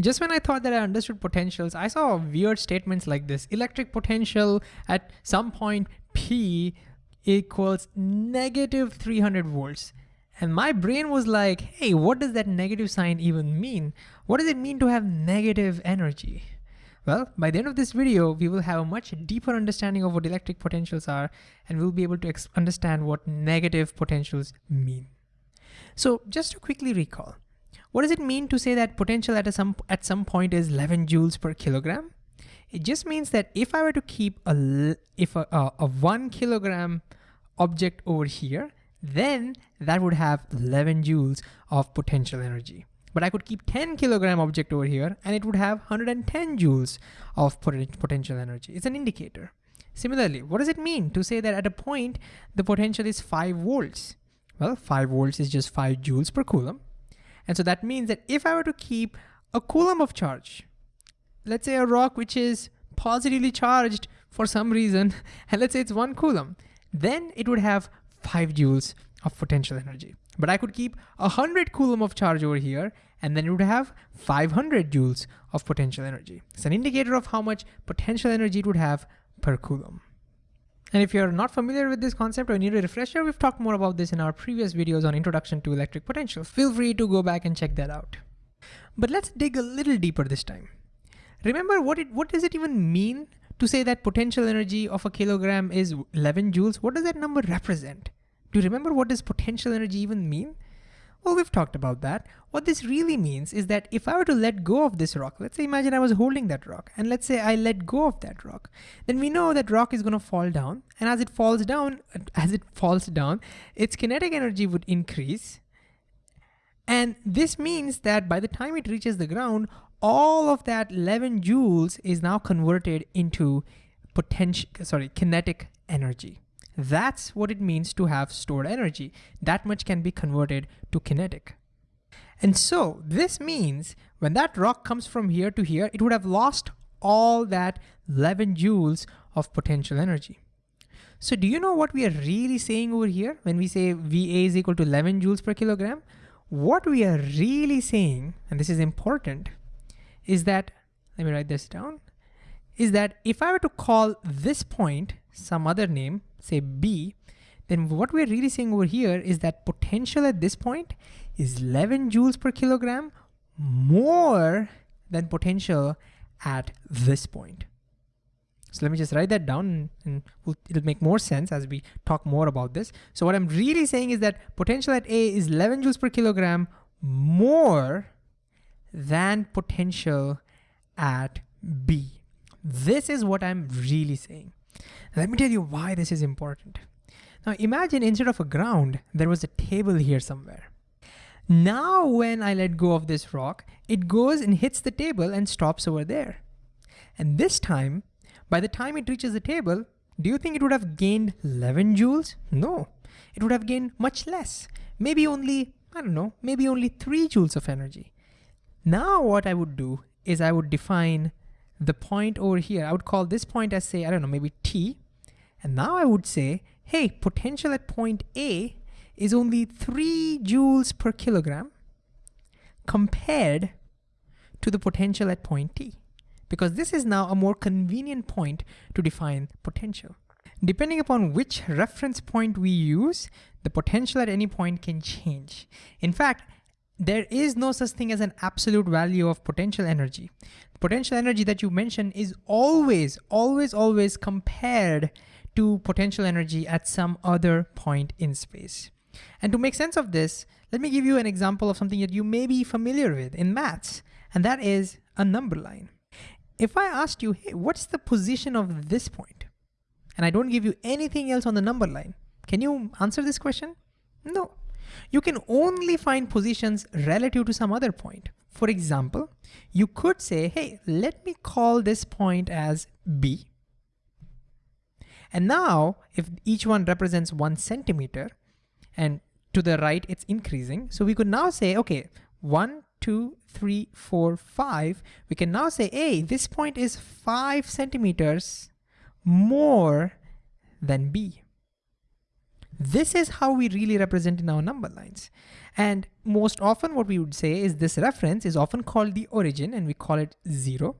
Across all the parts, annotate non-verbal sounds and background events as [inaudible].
Just when I thought that I understood potentials, I saw weird statements like this. Electric potential at some point P equals negative 300 volts. And my brain was like, hey, what does that negative sign even mean? What does it mean to have negative energy? Well, by the end of this video, we will have a much deeper understanding of what electric potentials are, and we'll be able to understand what negative potentials mean. So just to quickly recall, what does it mean to say that potential at, some, at some point is 11 joules per kilogram? It just means that if I were to keep a, if a, a, a one kilogram object over here, then that would have 11 joules of potential energy. But I could keep 10 kilogram object over here and it would have 110 joules of potential energy. It's an indicator. Similarly, what does it mean to say that at a point, the potential is five volts? Well, five volts is just five joules per coulomb. And so that means that if I were to keep a coulomb of charge, let's say a rock which is positively charged for some reason, [laughs] and let's say it's one coulomb, then it would have five joules of potential energy. But I could keep 100 coulomb of charge over here, and then it would have 500 joules of potential energy. It's an indicator of how much potential energy it would have per coulomb. And if you're not familiar with this concept or need a refresher, we've talked more about this in our previous videos on introduction to electric potential. Feel free to go back and check that out. But let's dig a little deeper this time. Remember what it what does it even mean to say that potential energy of a kilogram is 11 joules, what does that number represent? Do you remember what does potential energy even mean? Well, we've talked about that. What this really means is that if I were to let go of this rock, let's say imagine I was holding that rock, and let's say I let go of that rock, then we know that rock is gonna fall down, and as it falls down, [laughs] as it falls down, its kinetic energy would increase, and this means that by the time it reaches the ground, all of that 11 joules is now converted into potential, sorry, kinetic energy. That's what it means to have stored energy. That much can be converted to kinetic. And so this means when that rock comes from here to here, it would have lost all that 11 joules of potential energy. So do you know what we are really saying over here when we say VA is equal to 11 joules per kilogram? What we are really saying, and this is important, is that, let me write this down, is that if I were to call this point some other name, say B, then what we're really saying over here is that potential at this point is 11 joules per kilogram more than potential at this point. So let me just write that down and it'll make more sense as we talk more about this. So what I'm really saying is that potential at A is 11 joules per kilogram more than potential at B. This is what I'm really saying. Let me tell you why this is important. Now imagine instead of a ground, there was a table here somewhere. Now when I let go of this rock, it goes and hits the table and stops over there. And this time, by the time it reaches the table, do you think it would have gained 11 joules? No, it would have gained much less. Maybe only, I don't know, maybe only 3 joules of energy. Now what I would do is I would define the point over here. I would call this point as say, I don't know, maybe T. And now I would say, hey, potential at point A is only three joules per kilogram compared to the potential at point T. Because this is now a more convenient point to define potential. Depending upon which reference point we use, the potential at any point can change. In fact, there is no such thing as an absolute value of potential energy. Potential energy that you mentioned is always, always, always compared to potential energy at some other point in space. And to make sense of this, let me give you an example of something that you may be familiar with in maths, and that is a number line. If I asked you, hey, what's the position of this point? And I don't give you anything else on the number line, can you answer this question? No, you can only find positions relative to some other point. For example, you could say, hey, let me call this point as B. And now if each one represents one centimeter and to the right, it's increasing. So we could now say, okay, one, two, three, four, five. We can now say, hey, this point is five centimeters more than B. This is how we really represent in our number lines. And most often what we would say is this reference is often called the origin and we call it zero.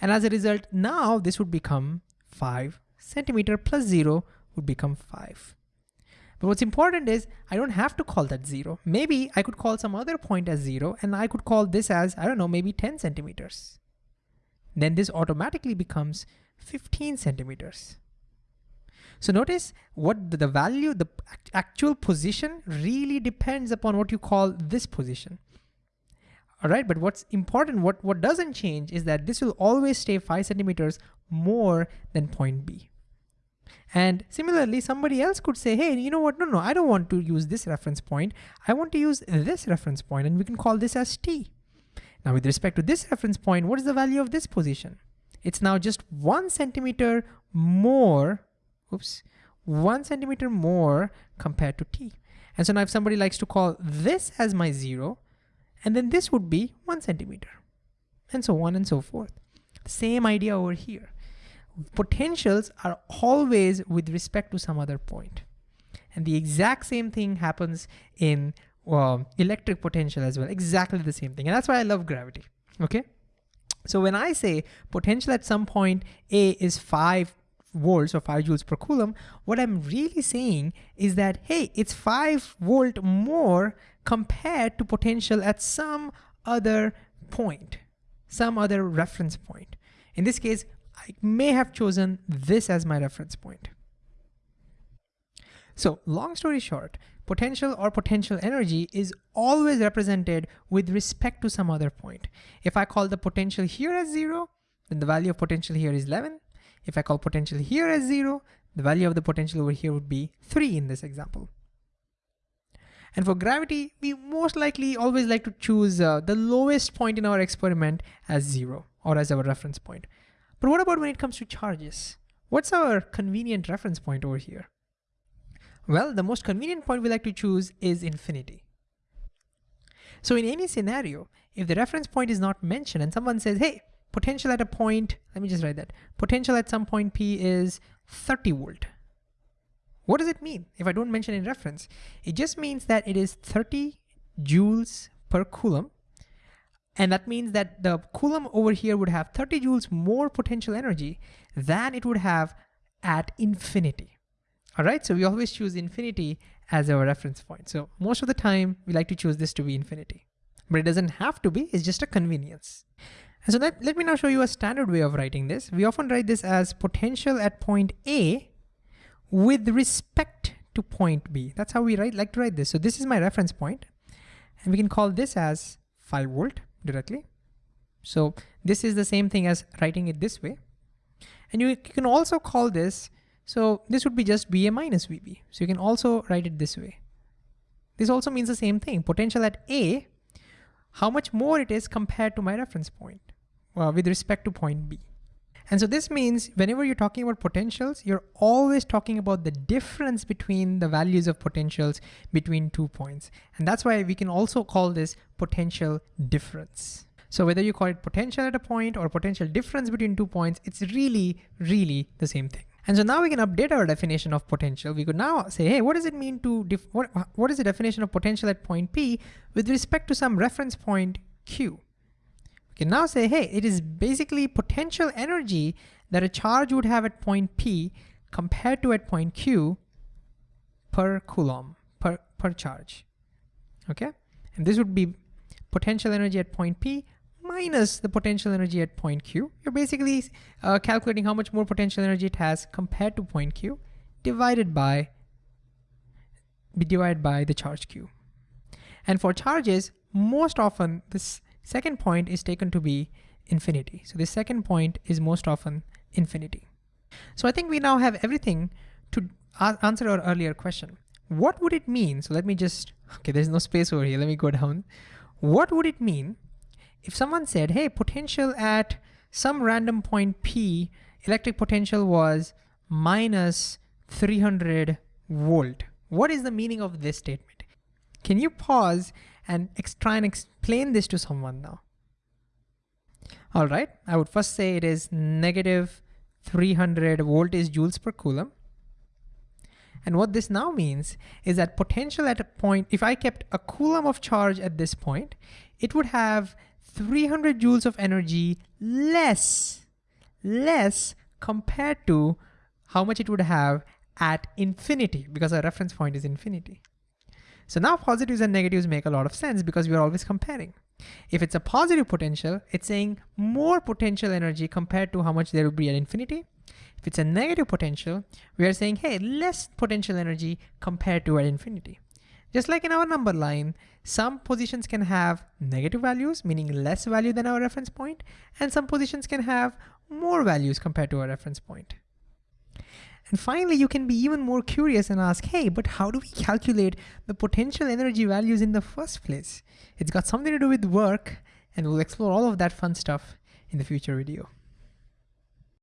And as a result, now this would become five centimeter plus zero would become five. But what's important is I don't have to call that zero. Maybe I could call some other point as zero and I could call this as, I don't know, maybe 10 centimeters. Then this automatically becomes 15 centimeters. So notice what the value, the actual position really depends upon what you call this position. All right, but what's important, what, what doesn't change is that this will always stay five centimeters more than point B. And similarly, somebody else could say, hey, you know what? No, no, I don't want to use this reference point. I want to use this reference point and we can call this as T. Now with respect to this reference point, what is the value of this position? It's now just one centimeter more, oops, one centimeter more compared to T. And so now if somebody likes to call this as my zero, and then this would be one centimeter, and so on and so forth. Same idea over here potentials are always with respect to some other point. And the exact same thing happens in uh, electric potential as well, exactly the same thing. And that's why I love gravity, okay? So when I say potential at some point A is five volts or five joules per coulomb, what I'm really saying is that, hey, it's five volt more compared to potential at some other point, some other reference point. In this case, I may have chosen this as my reference point. So long story short, potential or potential energy is always represented with respect to some other point. If I call the potential here as zero, then the value of potential here is 11. If I call potential here as zero, the value of the potential over here would be three in this example. And for gravity, we most likely always like to choose uh, the lowest point in our experiment as zero or as our reference point. But what about when it comes to charges? What's our convenient reference point over here? Well, the most convenient point we like to choose is infinity. So in any scenario, if the reference point is not mentioned and someone says, hey, potential at a point, let me just write that, potential at some point P is 30 volt. What does it mean if I don't mention in reference? It just means that it is 30 joules per coulomb and that means that the Coulomb over here would have 30 joules more potential energy than it would have at infinity. All right, so we always choose infinity as our reference point. So most of the time we like to choose this to be infinity, but it doesn't have to be, it's just a convenience. And so let, let me now show you a standard way of writing this. We often write this as potential at point A with respect to point B. That's how we write, like to write this. So this is my reference point, and we can call this as 5 volt directly. So this is the same thing as writing it this way. And you can also call this, so this would be just VA minus VB. So you can also write it this way. This also means the same thing, potential at A, how much more it is compared to my reference point uh, with respect to point B. And so this means whenever you're talking about potentials, you're always talking about the difference between the values of potentials between two points. And that's why we can also call this potential difference. So whether you call it potential at a point or potential difference between two points, it's really, really the same thing. And so now we can update our definition of potential. We could now say, hey, what does it mean to, what, what is the definition of potential at point P with respect to some reference point Q? We can now say, hey, it is basically potential energy that a charge would have at point P compared to at point Q per coulomb, per, per charge, okay? And this would be potential energy at point P minus the potential energy at point Q. You're basically uh, calculating how much more potential energy it has compared to point Q divided by, be divided by the charge Q. And for charges, most often this Second point is taken to be infinity. So the second point is most often infinity. So I think we now have everything to answer our earlier question. What would it mean? So let me just, okay, there's no space over here. Let me go down. What would it mean if someone said, hey, potential at some random point P, electric potential was minus 300 volt. What is the meaning of this statement? Can you pause and try and explain this to someone now. All right, I would first say it is negative 300 voltage joules per coulomb. And what this now means is that potential at a point, if I kept a coulomb of charge at this point, it would have 300 joules of energy less, less compared to how much it would have at infinity because our reference point is infinity. So now positives and negatives make a lot of sense because we are always comparing. If it's a positive potential, it's saying more potential energy compared to how much there will be at infinity. If it's a negative potential, we are saying, hey, less potential energy compared to at infinity. Just like in our number line, some positions can have negative values, meaning less value than our reference point, and some positions can have more values compared to our reference point. And finally, you can be even more curious and ask, hey, but how do we calculate the potential energy values in the first place? It's got something to do with work, and we'll explore all of that fun stuff in the future video.